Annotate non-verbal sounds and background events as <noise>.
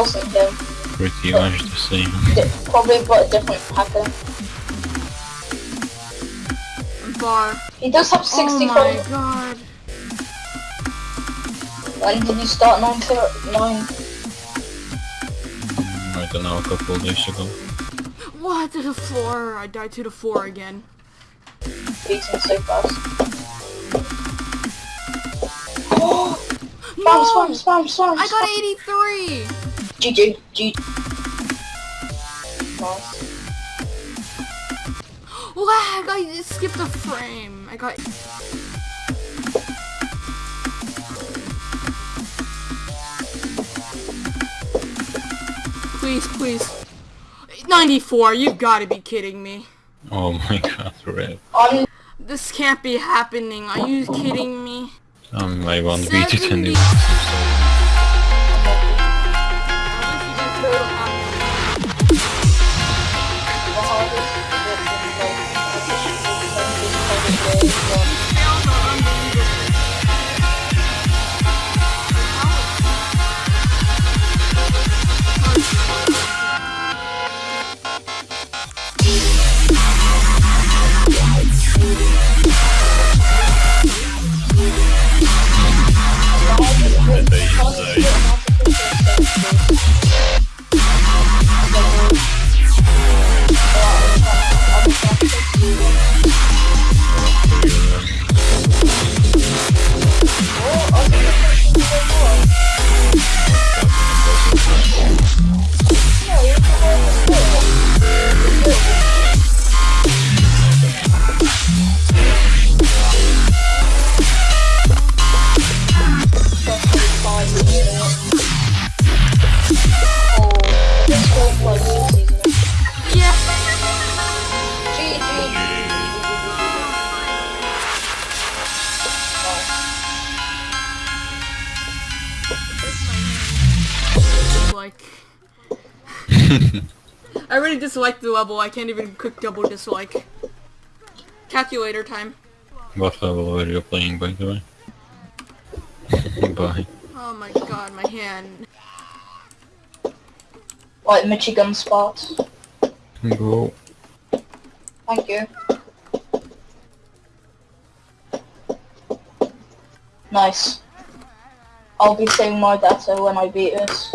wasn't him. Pretty much the same. Probably but a different pattern. I'm. He does have Oh my followers. god. When did you start 9 to 9? Mm, I don't know, a couple of days ago. What? To the four. I died to the four again. Beating so fast. <gasps> spam, No! spam, spam, spam, I got 83! GG. GG. Lost. Lag! I skipped a frame. I got... Please, please. 94, you've got to be kidding me. Oh my <laughs> god, Red. This can't be happening. Are you kidding me? Um, I want to to 10 but, like, Dislike. I really dislike the level. I can't even quick double dislike. Calculator time. What level are you playing, by the way? <laughs> Bye. Oh my god, my hand. Like Michigan spots. Go. Thank you. Nice. I'll be saving my data when I beat this.